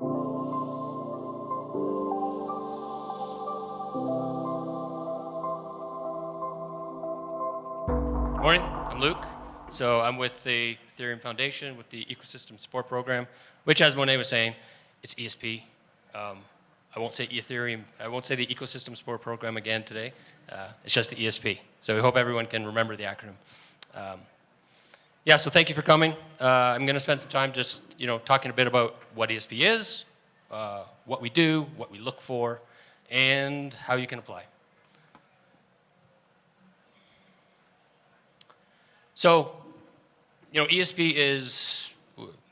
Morning, I'm Luke. So I'm with the Ethereum Foundation with the Ecosystem Support Program, which as Monet was saying, it's ESP. Um, I won't say Ethereum, I won't say the Ecosystem Support Program again today. Uh, it's just the ESP. So we hope everyone can remember the acronym. Um, yeah, so thank you for coming. Uh, I'm going to spend some time just, you know, talking a bit about what ESP is, uh, what we do, what we look for, and how you can apply. So, you know, ESP is,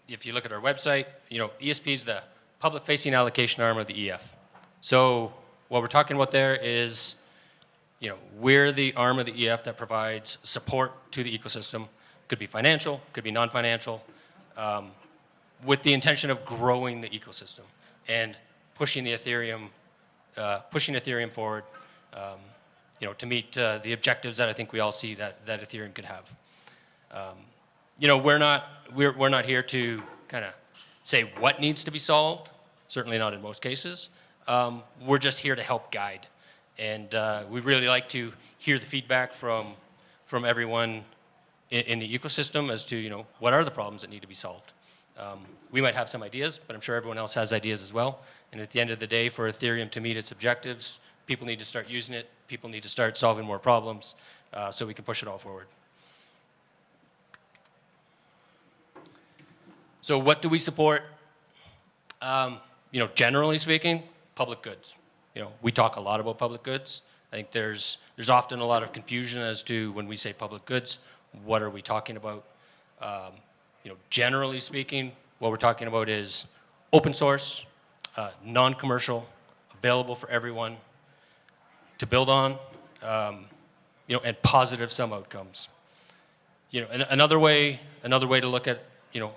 if you look at our website, you know, ESP is the public-facing allocation arm of the EF. So what we're talking about there is, you know, we're the arm of the EF that provides support to the ecosystem. Could be financial, could be non-financial, um, with the intention of growing the ecosystem and pushing the Ethereum, uh, pushing Ethereum forward, um, you know, to meet uh, the objectives that I think we all see that, that Ethereum could have. Um, you know, we're not, we're, we're not here to kind of say what needs to be solved, certainly not in most cases. Um, we're just here to help guide. And uh, we really like to hear the feedback from, from everyone in, in, the ecosystem as to, you know, what are the problems that need to be solved. Um, we might have some ideas, but I'm sure everyone else has ideas as well. And at the end of the day, for Ethereum to meet its objectives, people need to start using it, people need to start solving more problems, uh, so we can push it all forward. So what do we support? Um, you know, generally speaking, public goods. You know, we talk a lot about public goods. I think there's, there's often a lot of confusion as to when we say public goods, what are we talking about? Um, you know, generally speaking, what we're talking about is open source, uh, non-commercial, available for everyone to build on, um, you know, and positive sum outcomes. You know, another way, another way to look at, you know,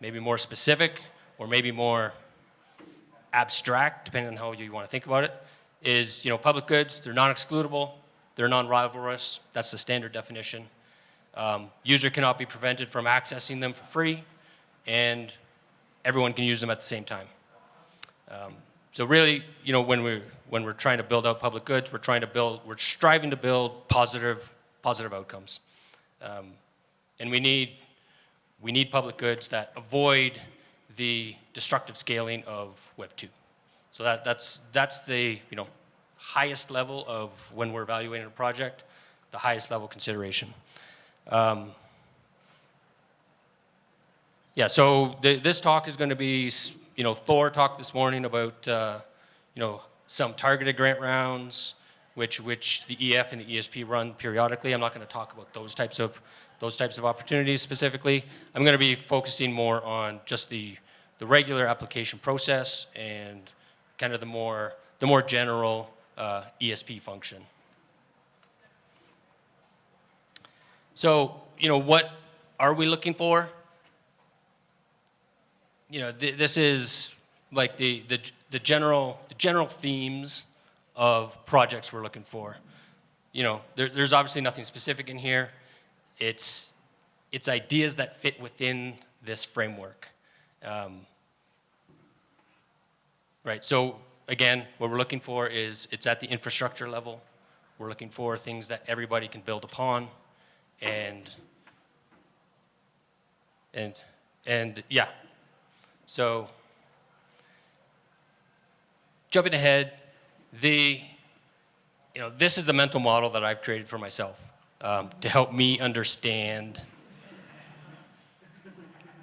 maybe more specific or maybe more abstract, depending on how you want to think about it, is, you know, public goods, they're non-excludable, they're non-rivalrous, that's the standard definition. Um, user cannot be prevented from accessing them for free, and everyone can use them at the same time. Um, so really, you know, when we're, when we're trying to build out public goods, we're trying to build, we're striving to build positive, positive outcomes. Um, and we need we need public goods that avoid the destructive scaling of Web 2. So that, that's, that's the you know, highest level of when we're evaluating a project, the highest level consideration. Um, yeah, so the, this talk is going to be, you know, Thor talked this morning about, uh, you know, some targeted grant rounds, which, which the EF and the ESP run periodically. I'm not going to talk about those types of those types of opportunities specifically. I'm going to be focusing more on just the, the regular application process and kind of the more, the more general uh, ESP function. So, you know, what are we looking for? You know, th this is like the, the, the, general, the general themes of projects we're looking for. You know, there, there's obviously nothing specific in here. It's, it's ideas that fit within this framework. Um, right, so again, what we're looking for is it's at the infrastructure level. We're looking for things that everybody can build upon and, and, and yeah. So jumping ahead, the, you know, this is the mental model that I've created for myself um, to help me understand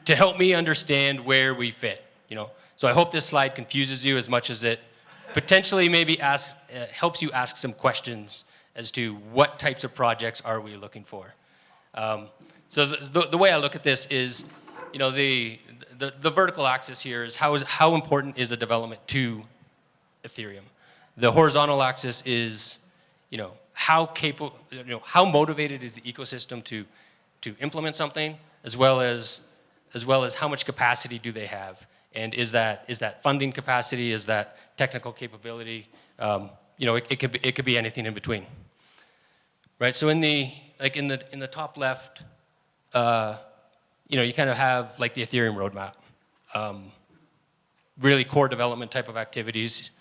to help me understand where we fit, you know. So I hope this slide confuses you as much as it potentially maybe ask, uh, helps you ask some questions as to what types of projects are we looking for. Um, so the, the, the, way I look at this is, you know, the, the, the vertical axis here is how, is how important is the development to Ethereum. The horizontal axis is, you know, how capable, you know, how motivated is the ecosystem to, to implement something, as well as, as well as how much capacity do they have, and is that, is that funding capacity, is that technical capability, um, you know, it, it, could be, it could be anything in between. Right, so in the, like in the, in the top left, uh, you know, you kind of have like the Ethereum roadmap. Um, really core development type of activities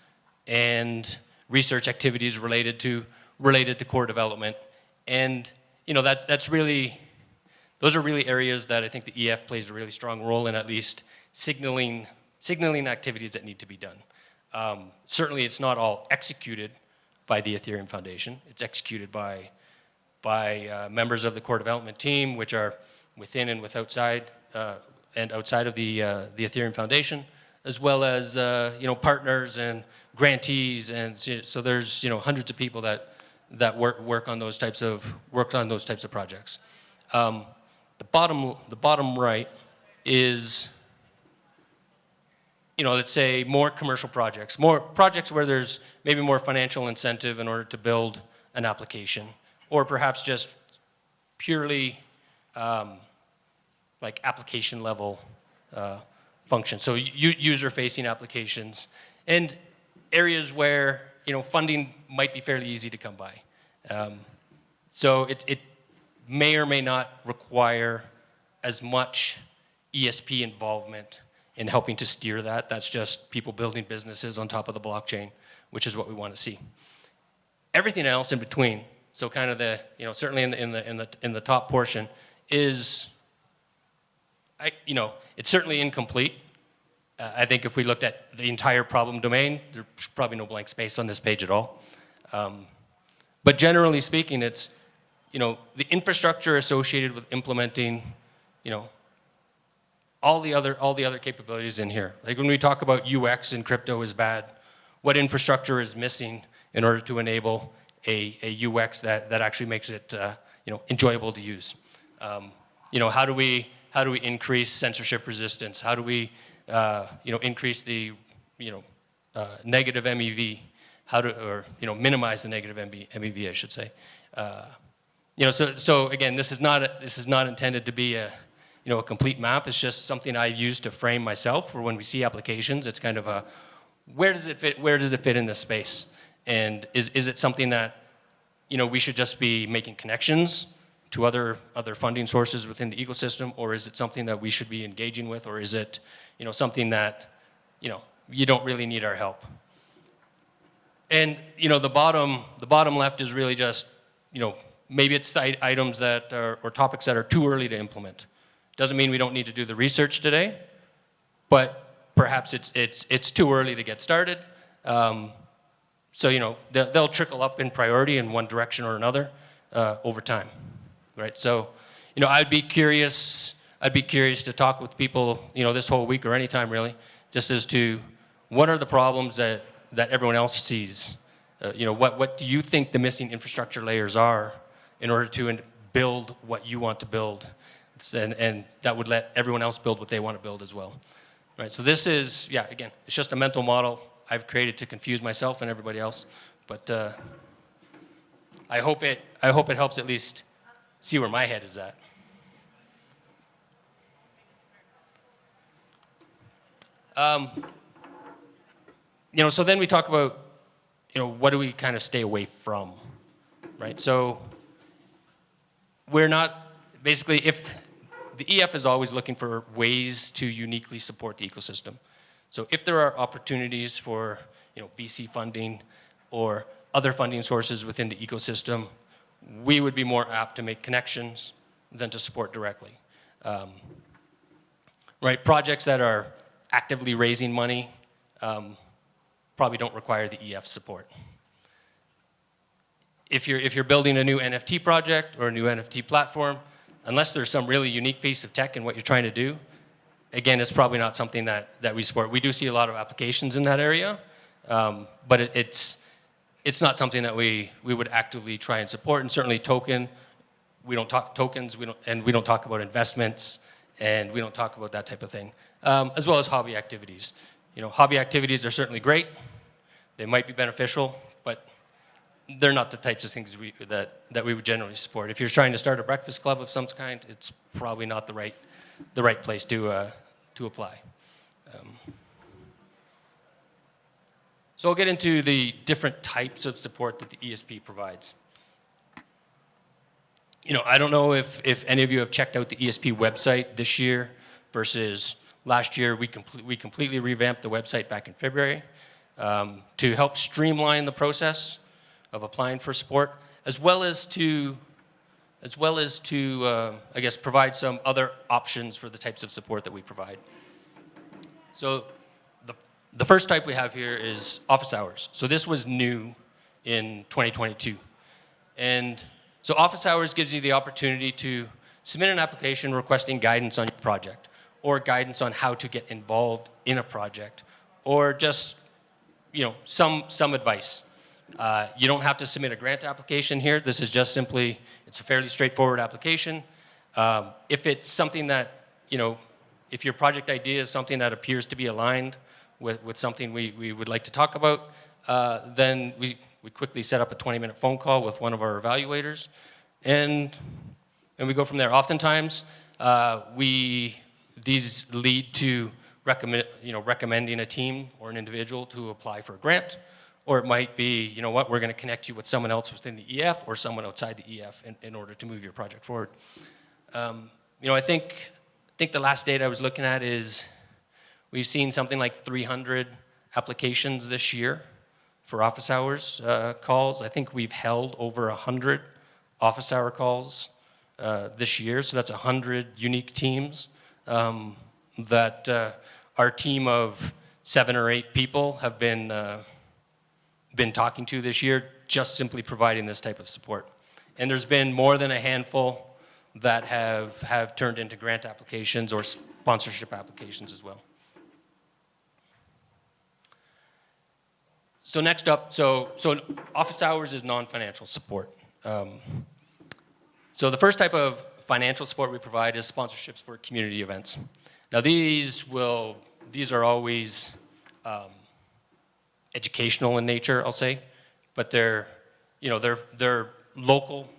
and research activities related to related to core development. And you know that that's really those are really areas that I think the EF plays a really strong role in at least signaling signaling activities that need to be done. Um, certainly it's not all executed by the Ethereum Foundation. It's executed by by uh, members of the core development team, which are within and with outside uh, and outside of the uh, the Ethereum Foundation, as well as uh, you know partners and grantees, and so there's you know hundreds of people that that work work on those types of work on those types of projects. Um, the bottom the bottom right is you know, let's say more commercial projects, more projects where there's maybe more financial incentive in order to build an application, or perhaps just purely um, like application level uh, functions. So user-facing applications and areas where you know funding might be fairly easy to come by. Um, so it, it may or may not require as much ESP involvement in helping to steer that. That's just people building businesses on top of the blockchain, which is what we want to see. Everything else in between, so kind of the, you know, certainly in the, in the, in the, in the top portion is, I, you know, it's certainly incomplete. Uh, I think if we looked at the entire problem domain, there's probably no blank space on this page at all. Um, but generally speaking, it's, you know, the infrastructure associated with implementing, you know, all the other all the other capabilities in here. Like when we talk about UX in crypto is bad, what infrastructure is missing in order to enable a, a UX that, that actually makes it uh, you know enjoyable to use. Um, you know how do we how do we increase censorship resistance? How do we uh, you know increase the you know uh, negative MEV? How to or you know minimize the negative MEV I should say. Uh, you know so so again this is not a, this is not intended to be a you know, a complete map. It's just something I use to frame myself for when we see applications. It's kind of a, where does it fit, where does it fit in this space? And is, is it something that, you know, we should just be making connections to other, other funding sources within the ecosystem, or is it something that we should be engaging with, or is it, you know, something that, you know, you don't really need our help? And, you know, the bottom, the bottom left is really just, you know, maybe it's items that are, or topics that are too early to implement. Doesn't mean we don't need to do the research today, but perhaps it's, it's, it's too early to get started. Um, so, you know, they'll, trickle up in priority in one direction or another uh, over time, right? So, you know, I'd be curious, I'd be curious to talk with people, you know, this whole week or anytime really, just as to what are the problems that, that everyone else sees? Uh, you know, what, what do you think the missing infrastructure layers are in order to build what you want to build? and, and that would let everyone else build what they want to build as well. Right, so this is, yeah, again, it's just a mental model I've created to confuse myself and everybody else, but uh, I hope it, I hope it helps at least see where my head is at. Um, you know, so then we talk about, you know, what do we kind of stay away from, right? So we're not, basically, if the EF is always looking for ways to uniquely support the ecosystem. So if there are opportunities for you know, VC funding or other funding sources within the ecosystem, we would be more apt to make connections than to support directly. Um, right, projects that are actively raising money um, probably don't require the EF support. If you're, if you're building a new NFT project or a new NFT platform, unless there's some really unique piece of tech in what you're trying to do, again, it's probably not something that, that we support. We do see a lot of applications in that area, um, but it, it's, it's not something that we, we would actively try and support. And certainly token, we don't talk tokens, we don't, and we don't talk about investments, and we don't talk about that type of thing, um, as well as hobby activities. You know, hobby activities are certainly great. They might be beneficial, but they're not the types of things we, that, that we would generally support. If you're trying to start a breakfast club of some kind, it's probably not the right, the right place to, uh, to apply. Um, so I'll get into the different types of support that the ESP provides. You know, I don't know if, if any of you have checked out the ESP website this year versus last year, we, comple- we completely revamped the website back in February um, to help streamline the process of applying for support, as well as to, as well as to, uh, I guess, provide some other options for the types of support that we provide. So the, the first type we have here is office hours. So this was new in 2022. And so office hours gives you the opportunity to submit an application requesting guidance on your project or guidance on how to get involved in a project or just, you know, some, some advice. Uh, you don't have to submit a grant application here. This is just simply, it's a fairly straightforward application. Um, if it's something that, you know, if your project idea is something that appears to be aligned with, with something we, we would like to talk about, uh, then we, we quickly set up a 20-minute phone call with one of our evaluators, and, and we go from there. Oftentimes, uh, we, these lead to recommend, you know, recommending a team or an individual to apply for a grant, or it might be, you know what, we're going to connect you with someone else within the EF or someone outside the EF in, in order to move your project forward. Um, you know, I think, I think the last data I was looking at is we've seen something like 300 applications this year for office hours uh, calls. I think we've held over 100 office hour calls uh, this year, so that's 100 unique teams um, that uh, our team of seven or eight people have been, uh, been talking to this year, just simply providing this type of support. And there's been more than a handful that have, have turned into grant applications or sponsorship applications as well. So next up, so, so office hours is non-financial support. Um, so the first type of financial support we provide is sponsorships for community events. Now these will, these are always um, educational in nature, I'll say, but they're, you know, they're, they're local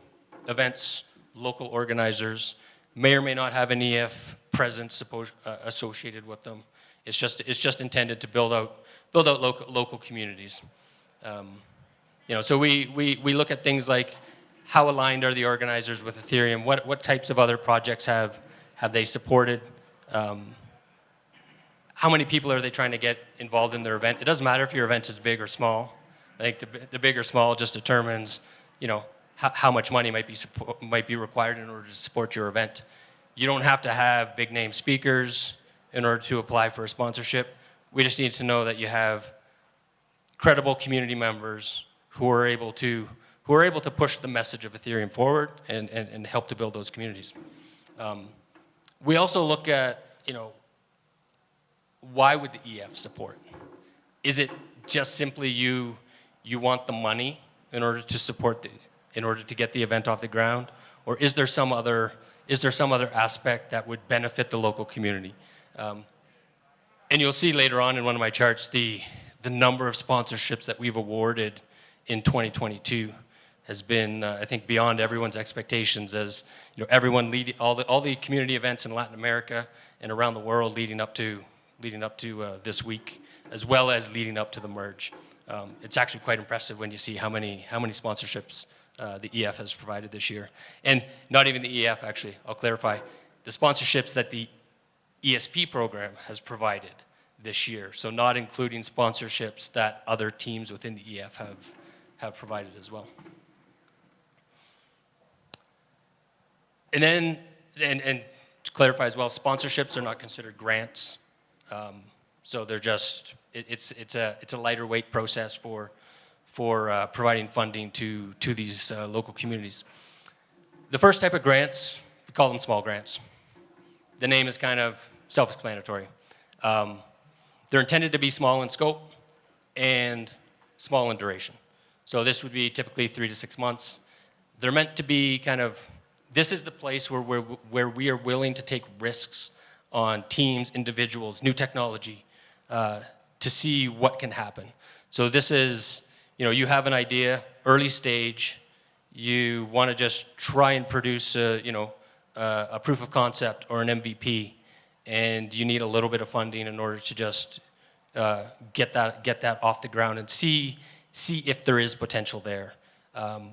events, local organizers, may or may not have an EF presence uh, associated with them. It's just, it's just intended to build out build out local, local communities. Um, you know, so we, we, we look at things like how aligned are the organizers with Ethereum? What, what types of other projects have, have they supported? Um, how many people are they trying to get involved in their event? It doesn't matter if your event is big or small. I think the, the big or small just determines, you know, how, much money might be, might be required in order to support your event. You don't have to have big name speakers in order to apply for a sponsorship. We just need to know that you have credible community members who are able to who are able to push the message of Ethereum forward and, and, and help to build those communities. Um, we also look at, you know, why would the EF support? Is it just simply you, you want the money in order to support the, in order to get the event off the ground? Or is there some other, is there some other aspect that would benefit the local community? Um, and you'll see later on in one of my charts the, the number of sponsorships that we've awarded in 2022 has been, uh, I think, beyond everyone's expectations as, you know, everyone leading, all the, all the community events in Latin America and around the world leading up to, leading up to uh, this week, as well as leading up to the merge. Um, it's actually quite impressive when you see how many, how many sponsorships uh, the EF has provided this year. And not even the EF, actually, I'll clarify. The sponsorships that the ESP program has provided this year. So not including sponsorships that other teams within the EF have, have provided as well. And then, and, and to clarify as well, sponsorships are not considered grants. Um, so they're just, it, it's, it's, a, it's a lighter weight process for, for uh, providing funding to, to these uh, local communities. The first type of grants, we call them small grants. The name is kind of self-explanatory. Um, they're intended to be small in scope and small in duration. So this would be typically three to six months. They're meant to be kind of, this is the place where, where, where we are willing to take risks on teams, individuals, new technology, uh, to see what can happen. So this is, you know, you have an idea, early stage, you want to just try and produce, a, you know, uh, a proof of concept or an MVP, and you need a little bit of funding in order to just uh, get that get that off the ground and see see if there is potential there. Um,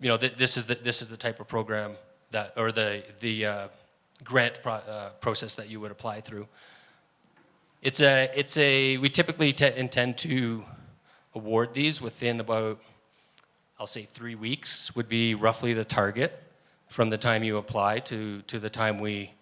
you know, th this is the this is the type of program that or the the uh, grant pro uh, process that you would apply through. It's a, it's a, we typically te- intend to award these within about, I'll say three weeks would be roughly the target from the time you apply to, to the time we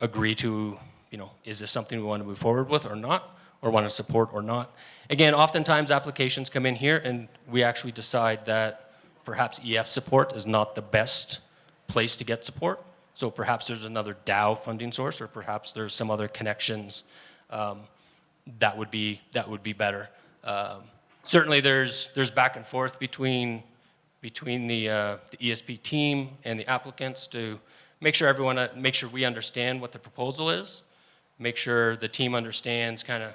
agree to, you know, is this something we want to move forward with or not, or want to support or not. Again, oftentimes applications come in here and we actually decide that perhaps EF support is not the best place to get support. So perhaps there's another DAO funding source or perhaps there's some other connections um, that would be, that would be better. Um, certainly there's, there's back and forth between, between the, uh, the ESP team and the applicants to make sure everyone, uh, make sure we understand what the proposal is, make sure the team understands kind of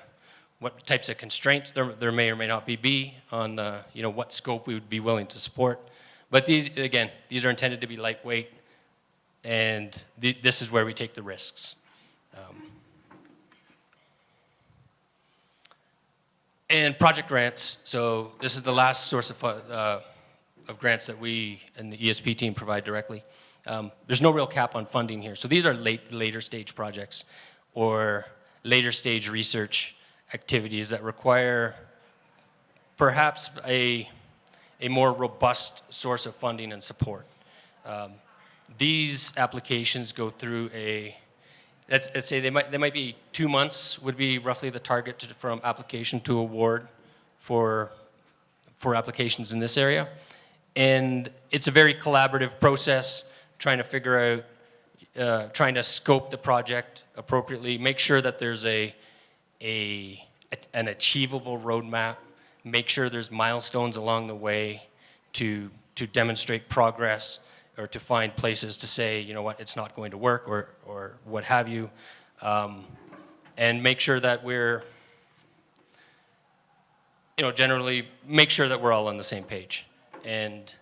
what types of constraints there, there may or may not be, be on, uh, you know, what scope we would be willing to support. But these, again, these are intended to be lightweight, and th this is where we take the risks. Um, and project grants, so this is the last source of, uh, of grants that we and the ESP team provide directly. Um, there's no real cap on funding here. So these are late, later stage projects or later stage research activities that require perhaps a, a more robust source of funding and support. Um, these applications go through a, let's, let's, say they might, they might be two months would be roughly the target to, from application to award for, for applications in this area. And it's a very collaborative process trying to figure out, uh, trying to scope the project appropriately, make sure that there's a, a, an achievable roadmap, make sure there's milestones along the way to, to demonstrate progress or to find places to say, you know what, it's not going to work or, or what have you. Um, and make sure that we're, you know, generally make sure that we're all on the same page. And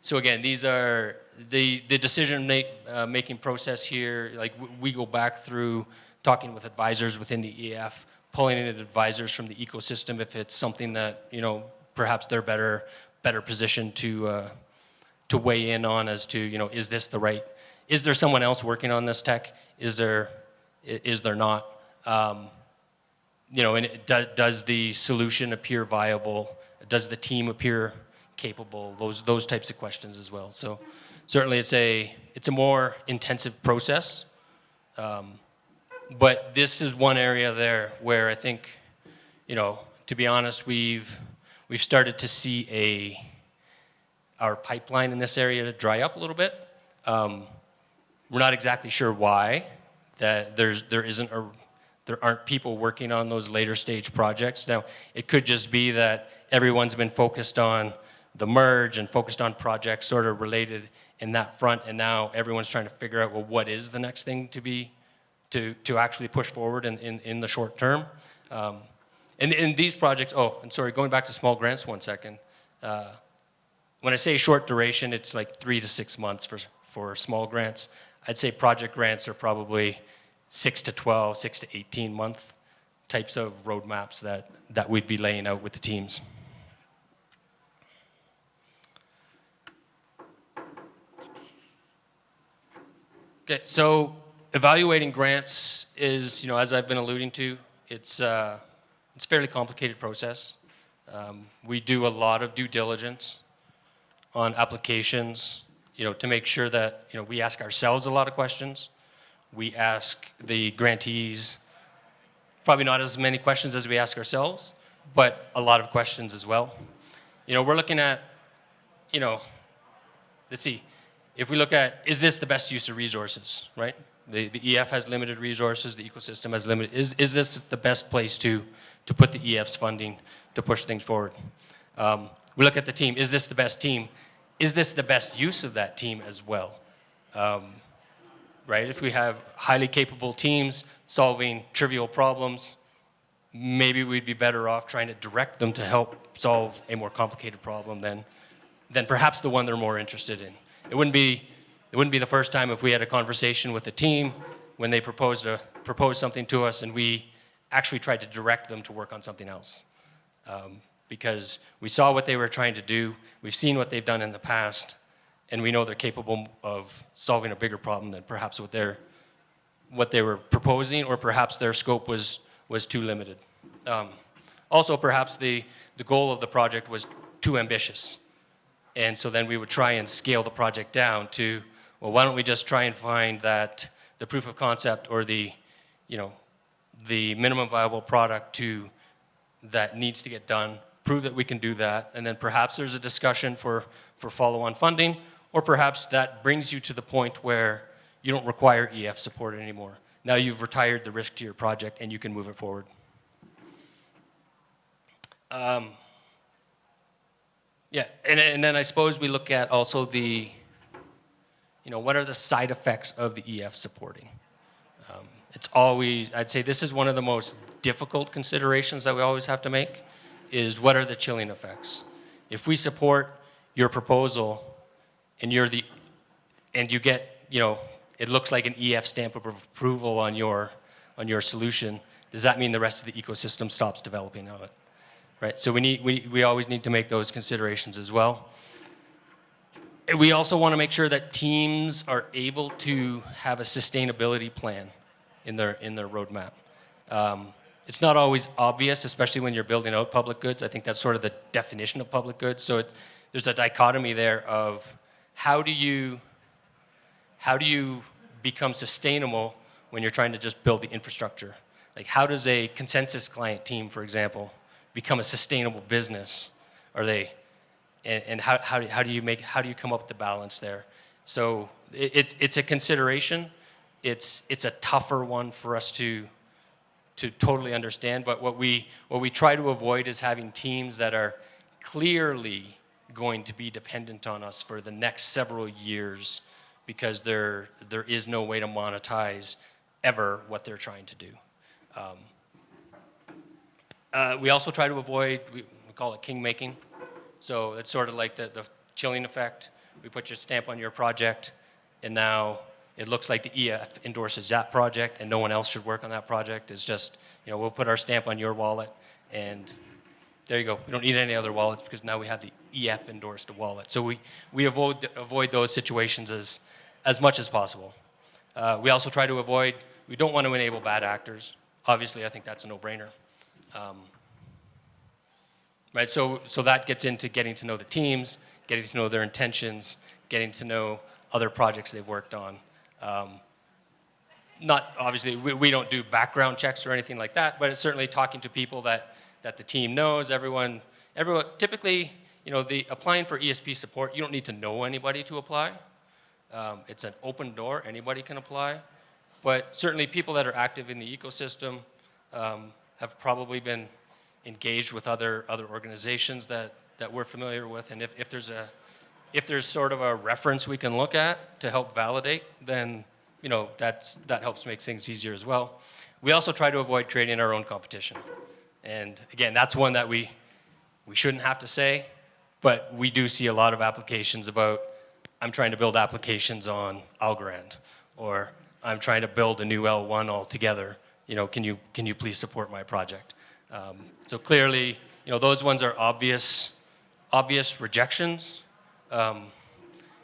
so again, these are the, the decision make, uh, making process here, like we go back through talking with advisors within the EF, pulling in advisors from the ecosystem if it's something that, you know, perhaps they're better, better positioned to, uh, to weigh in on as to, you know, is this the right, is there someone else working on this tech? Is there, is there not? Um, you know, and it, do, does the solution appear viable? Does the team appear capable? Those, those types of questions as well. So certainly it's a, it's a more intensive process. Um, but this is one area there where I think, you know, to be honest, we've, we've started to see a, our pipeline in this area to dry up a little bit. Um, we're not exactly sure why, that there's, there isn't a, there aren't people working on those later stage projects. Now, it could just be that everyone's been focused on the merge and focused on projects sort of related in that front, and now everyone's trying to figure out, well, what is the next thing to be, to, to actually push forward in, in, in the short term. Um, and in these projects, oh, and sorry, going back to small grants one second. Uh, when I say short duration, it's like three to six months for, for small grants. I'd say project grants are probably six to 12, six to 18 month types of roadmaps that, that we'd be laying out with the teams. Okay, so evaluating grants is, you know, as I've been alluding to, it's, uh, it's a fairly complicated process. Um, we do a lot of due diligence on applications, you know, to make sure that, you know, we ask ourselves a lot of questions. We ask the grantees probably not as many questions as we ask ourselves, but a lot of questions as well. You know, we're looking at, you know, let's see, if we look at, is this the best use of resources, right? The, the EF has limited resources, the ecosystem has limited, is, is this the best place to, to put the EF's funding to push things forward? Um, we look at the team, is this the best team? Is this the best use of that team as well? Um, right, if we have highly capable teams solving trivial problems, maybe we'd be better off trying to direct them to help solve a more complicated problem than, than perhaps the one they're more interested in. It wouldn't be, it wouldn't be the first time if we had a conversation with a team when they proposed, a, proposed something to us and we actually tried to direct them to work on something else. Um, because we saw what they were trying to do, we've seen what they've done in the past, and we know they're capable of solving a bigger problem than perhaps what, they're, what they were proposing, or perhaps their scope was, was too limited. Um, also, perhaps the, the goal of the project was too ambitious. And so then we would try and scale the project down to, well, why don't we just try and find that the proof of concept or the, you know, the minimum viable product to that needs to get done, prove that we can do that, and then perhaps there's a discussion for, for follow-on funding, or perhaps that brings you to the point where you don't require EF support anymore. Now you've retired the risk to your project and you can move it forward. Um, yeah, and, and then I suppose we look at also the, you know, what are the side effects of the EF supporting? Um, it's always, I'd say this is one of the most difficult considerations that we always have to make, is what are the chilling effects? If we support your proposal and you're the, and you get, you know, it looks like an EF stamp of approval on your, on your solution, does that mean the rest of the ecosystem stops developing on it? right? So we, need, we, we always need to make those considerations as well. We also want to make sure that teams are able to have a sustainability plan in their, in their roadmap. Um, it's not always obvious, especially when you're building out public goods. I think that's sort of the definition of public goods. So there's a dichotomy there of how do you, how do you become sustainable when you're trying to just build the infrastructure? Like how does a consensus client team, for example, become a sustainable business? Are they, and, and how, how, do, how do you make, how do you come up with the balance there? So it, it, it's a consideration. It's, it's a tougher one for us to, to totally understand, but what we, what we try to avoid is having teams that are clearly going to be dependent on us for the next several years because there, there is no way to monetize ever what they're trying to do. Um, uh, we also try to avoid, we, we call it king making. So it's sort of like the, the chilling effect. We put your stamp on your project, and now it looks like the EF endorses that project, and no one else should work on that project. It's just, you know, we'll put our stamp on your wallet, and there you go. We don't need any other wallets because now we have the EF endorsed wallet. So we, we avoid, avoid those situations as, as much as possible. Uh, we also try to avoid, we don't want to enable bad actors. Obviously, I think that's a no-brainer. Um, right, so, so that gets into getting to know the teams, getting to know their intentions, getting to know other projects they've worked on. Um, not, obviously, we, we don't do background checks or anything like that, but it's certainly talking to people that, that the team knows, everyone, everyone, typically, you know, the applying for ESP support, you don't need to know anybody to apply. Um, it's an open door, anybody can apply. But certainly people that are active in the ecosystem, um, have probably been engaged with other, other organizations that, that we're familiar with. And if, if, there's a, if there's sort of a reference we can look at to help validate, then you know, that's, that helps make things easier as well. We also try to avoid creating our own competition. And again, that's one that we, we shouldn't have to say, but we do see a lot of applications about, I'm trying to build applications on Algorand, or I'm trying to build a new L1 altogether you know, can you, can you please support my project? Um, so clearly, you know, those ones are obvious, obvious rejections. Um,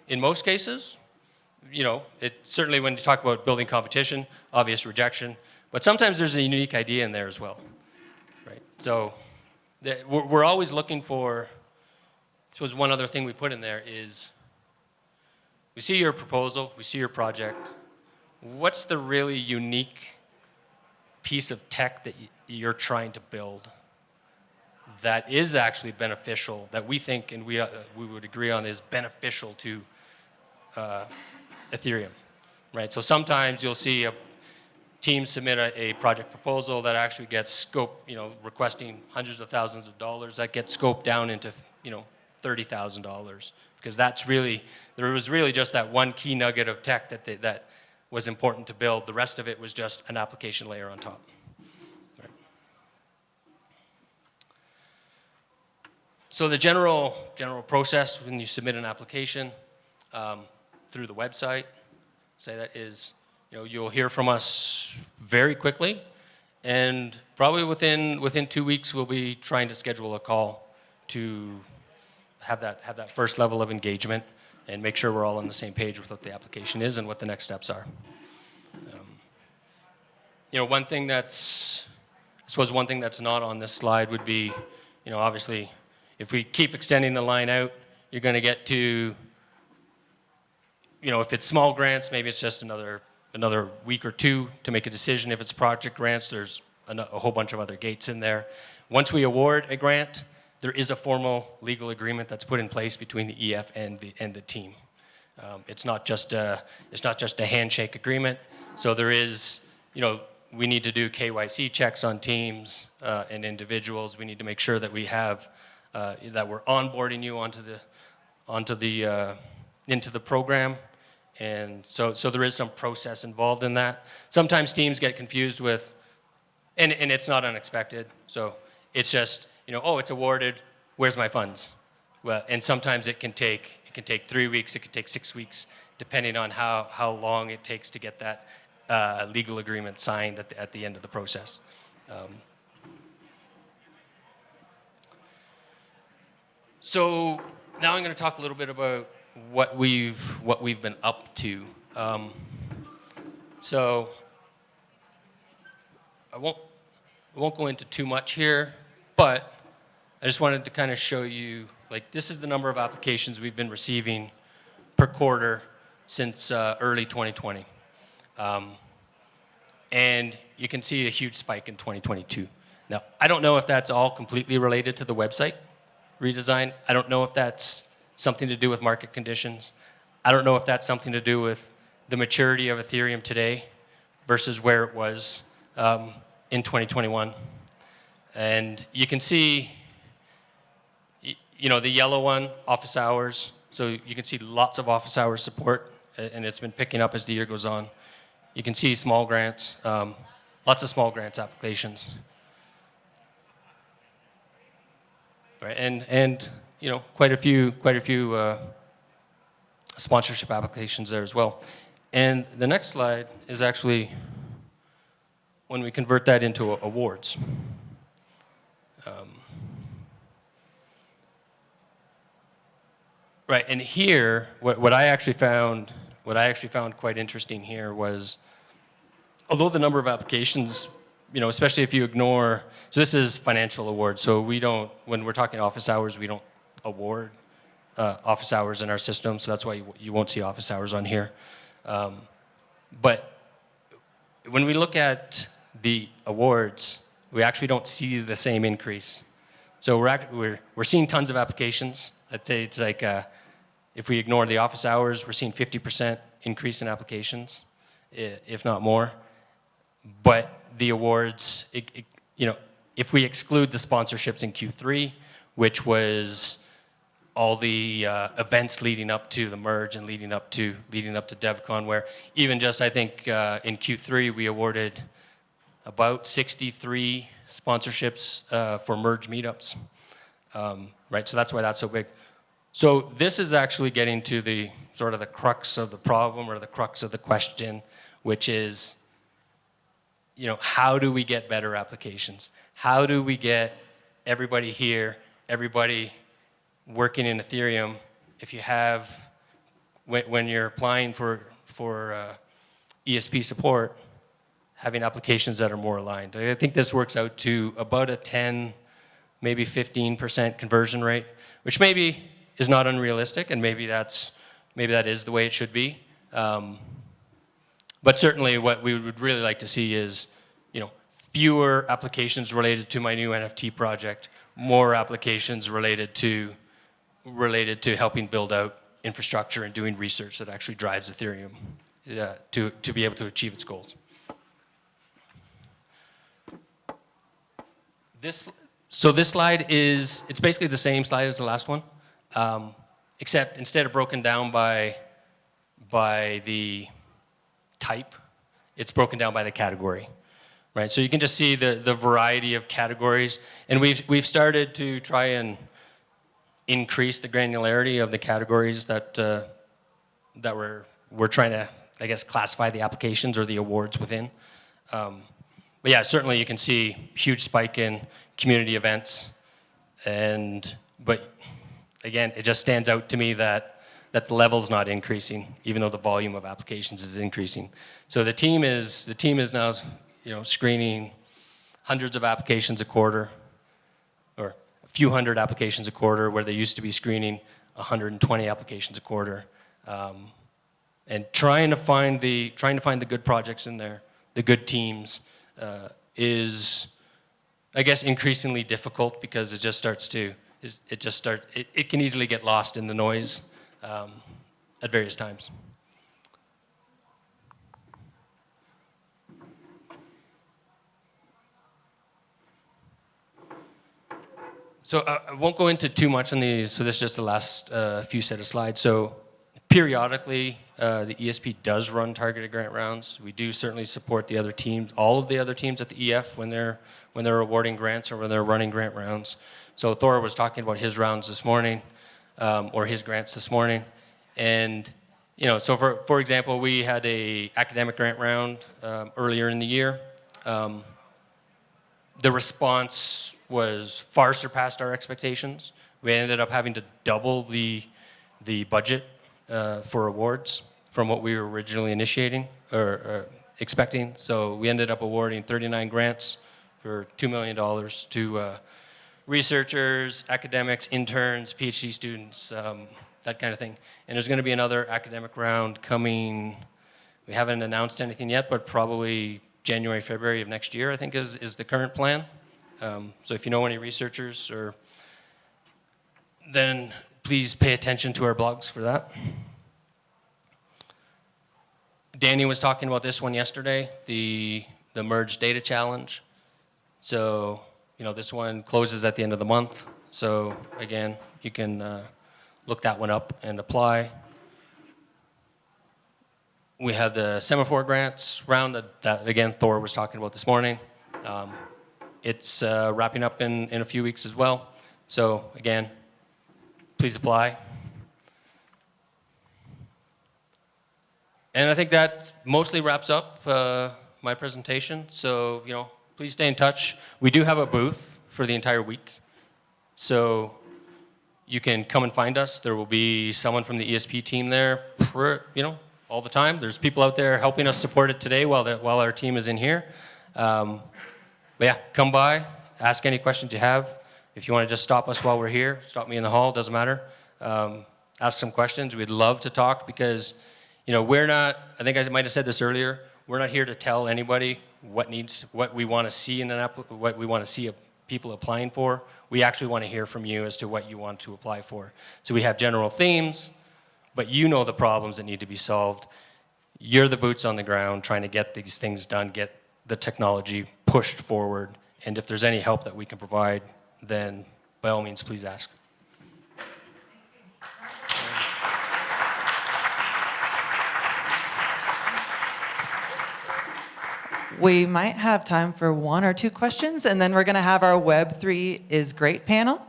in most cases, you know, it certainly when you talk about building competition, obvious rejection, but sometimes there's a unique idea in there as well, right? So we're, we're always looking for, this was one other thing we put in there is, we see your proposal, we see your project, what's the really unique piece of tech that you're trying to build that is actually beneficial, that we think and we, uh, we would agree on is beneficial to uh, Ethereum, right? So sometimes you'll see a team submit a, a, project proposal that actually gets scoped, you know, requesting hundreds of thousands of dollars that gets scoped down into, you know, $30,000 because that's really, there was really just that one key nugget of tech that, they, that was important to build. The rest of it was just an application layer on top. Right. So the general, general process when you submit an application um, through the website, say that is, you know, you'll hear from us very quickly and probably within, within two weeks we'll be trying to schedule a call to have that, have that first level of engagement and make sure we're all on the same page with what the application is and what the next steps are. Um, you know, one thing that's I suppose one thing that's not on this slide would be, you know, obviously, if we keep extending the line out, you're going to get to, you know, if it's small grants, maybe it's just another another week or two to make a decision. If it's project grants, there's a, a whole bunch of other gates in there. Once we award a grant, there is a formal legal agreement that's put in place between the EF and the, and the team. Um, it's not just a, it's not just a handshake agreement. So there is, you know, we need to do KYC checks on teams uh, and individuals. We need to make sure that we have, uh, that we're onboarding you onto the, onto the, uh, into the program. And so, so there is some process involved in that. Sometimes teams get confused with, and, and it's not unexpected. So it's just, you know, oh, it's awarded, where's my funds? Well, and sometimes it can take, it can take three weeks, it can take six weeks, depending on how, how long it takes to get that uh, legal agreement signed at the, at the end of the process. Um, so now I'm going to talk a little bit about what we've what we've been up to. Um, so I won't I won't go into too much here, but I just wanted to kind of show you like this is the number of applications we've been receiving per quarter since uh, early 2020. Um, and you can see a huge spike in 2022. Now, I don't know if that's all completely related to the website redesign. I don't know if that's something to do with market conditions. I don't know if that's something to do with the maturity of Ethereum today versus where it was um, in 2021. And you can see, you know, the yellow one, office hours. So you can see lots of office hours support, and it's been picking up as the year goes on. You can see small grants, um, lots of small grants applications. Right, and, and you know, quite a few, quite a few uh, sponsorship applications there as well. And the next slide is actually when we convert that into awards. Um, right, and here, what, what I actually found, what I actually found quite interesting here was, although the number of applications you know, especially if you ignore, so this is financial awards, so we don't, when we're talking office hours, we don't award uh, office hours in our system, so that's why you, you won't see office hours on here. Um, but when we look at the awards, we actually don't see the same increase. So we're, act, we're, we're seeing tons of applications. I'd say it's like, uh, if we ignore the office hours, we're seeing 50% increase in applications, if not more. But the awards, it, it, you know, if we exclude the sponsorships in Q3, which was all the uh, events leading up to the merge and leading up to leading up to DevCon, where even just I think uh, in Q3 we awarded about 63 sponsorships uh, for merge meetups, um, right? So that's why that's so big. So this is actually getting to the sort of the crux of the problem or the crux of the question, which is, you know, how do we get better applications? How do we get everybody here, everybody working in Ethereum, if you have, when, when you're applying for, for uh, ESP support, having applications that are more aligned. I think this works out to about a 10, maybe 15% conversion rate, which maybe is not unrealistic, and maybe that's maybe that is the way it should be. Um, but certainly, what we would really like to see is, you know, fewer applications related to my new NFT project, more applications related to related to helping build out infrastructure and doing research that actually drives Ethereum uh, to, to be able to achieve its goals. This, so this slide is, it's basically the same slide as the last one, um, except instead of broken down by, by the type, it's broken down by the category. Right, so you can just see the, the variety of categories, and we've, we've started to try and increase the granularity of the categories that, uh, that we're, we're trying to, I guess, classify the applications or the awards within. Um, but yeah, certainly you can see huge spike in community events. And, but again, it just stands out to me that, that the level's not increasing, even though the volume of applications is increasing. So the team is, the team is now, you know, screening hundreds of applications a quarter, or a few hundred applications a quarter, where they used to be screening 120 applications a quarter. Um, and trying to find the trying to find the good projects in there, the good teams, uh, is, I guess, increasingly difficult because it just starts to it just start it, it can easily get lost in the noise um, at various times. So uh, I won't go into too much on these, so this is just the last uh, few set of slides. So periodically, uh, the ESP does run targeted grant rounds. We do certainly support the other teams, all of the other teams at the EF when they're, when they're awarding grants or when they're running grant rounds. So Thor was talking about his rounds this morning, um, or his grants this morning. And, you know, so for, for example, we had a academic grant round um, earlier in the year. Um, the response was far surpassed our expectations. We ended up having to double the, the budget uh, for awards from what we were originally initiating or, or, expecting. So we ended up awarding 39 grants for $2 million to uh, researchers, academics, interns, PhD students, um, that kind of thing. And there's going to be another academic round coming, we haven't announced anything yet, but probably January, February of next year, I think is, is the current plan. Um, so if you know any researchers or then please pay attention to our blogs for that. Danny was talking about this one yesterday, the, the merge data challenge. So, you know, this one closes at the end of the month. So again, you can uh, look that one up and apply. We have the semaphore grants round that, that again, Thor was talking about this morning. Um, it's uh, wrapping up in, in a few weeks as well. So again, please apply. And I think that mostly wraps up uh, my presentation. So, you know, please stay in touch. We do have a booth for the entire week. So you can come and find us. There will be someone from the ESP team there, you know, all the time. There's people out there helping us support it today while, the, while our team is in here. Um, but yeah, come by, ask any questions you have. If you want to just stop us while we're here, stop me in the hall, doesn't matter. Um, ask some questions. We'd love to talk because, you know, we're not, I think I might have said this earlier, we're not here to tell anybody what needs, what we want to see in an what we want to see people applying for. We actually want to hear from you as to what you want to apply for. So we have general themes, but you know the problems that need to be solved. You're the boots on the ground trying to get these things done, get the technology pushed forward. And if there's any help that we can provide, then by all means, please ask. We might have time for one or two questions, and then we're going to have our Web3 is great panel.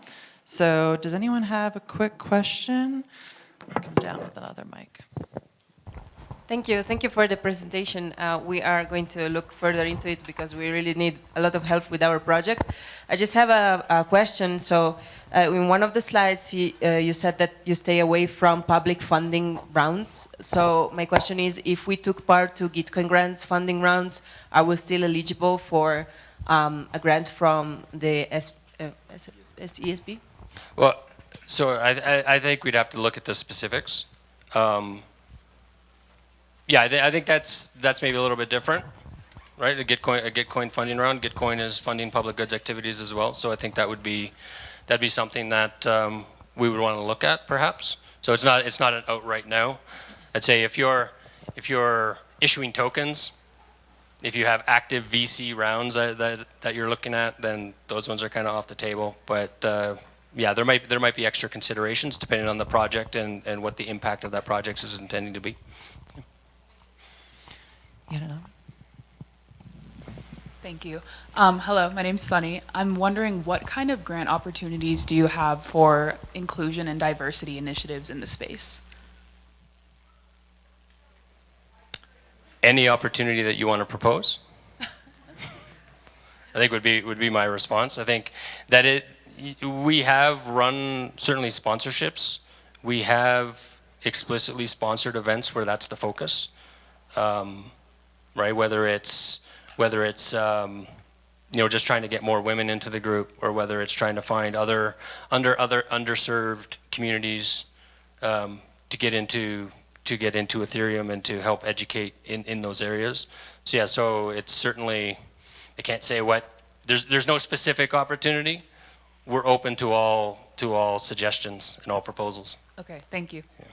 So does anyone have a quick question? Come down with another mic. Thank you. Thank you for the presentation. Uh, we are going to look further into it because we really need a lot of help with our project. I just have a, a question. So uh, in one of the slides, you, uh, you, said that you stay away from public funding rounds. So my question is, if we took part to Gitcoin grants funding rounds, are we still eligible for um, a grant from the S, uh, SESB? Well, so I, I, I, think we'd have to look at the specifics. Um, yeah, I, th I, think that's that's maybe a little bit different, right? A Gitcoin, a Gitcoin funding round. Gitcoin is funding public goods activities as well, so I think that would be that'd be something that um, we would want to look at, perhaps. So it's not it's not an outright no. I'd say if you're if you're issuing tokens, if you have active VC rounds that that, that you're looking at, then those ones are kind of off the table. But uh, yeah, there might there might be extra considerations depending on the project and and what the impact of that project is intending to be. You know. Thank you. Um, hello, my name's Sunny. I'm wondering what kind of grant opportunities do you have for inclusion and diversity initiatives in the space? Any opportunity that you want to propose? I think would be would be my response. I think that it we have run certainly sponsorships. We have explicitly sponsored events where that's the focus. Um, right? Whether it's whether it's um, you know, just trying to get more women into the group, or whether it's trying to find other under other underserved communities um, to get into to get into Ethereum and to help educate in, in those areas. So yeah, so it's certainly I can't say what there's there's no specific opportunity. We're open to all to all suggestions and all proposals. Okay, thank you. Yeah.